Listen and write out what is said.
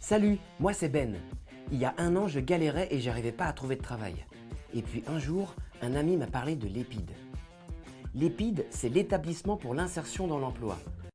Salut, moi c'est Ben. Il y a un an, je galérais et j'arrivais pas à trouver de travail. Et puis un jour, un ami m'a parlé de l'EPID. L'EPID, c'est l'établissement pour l'insertion dans l'emploi.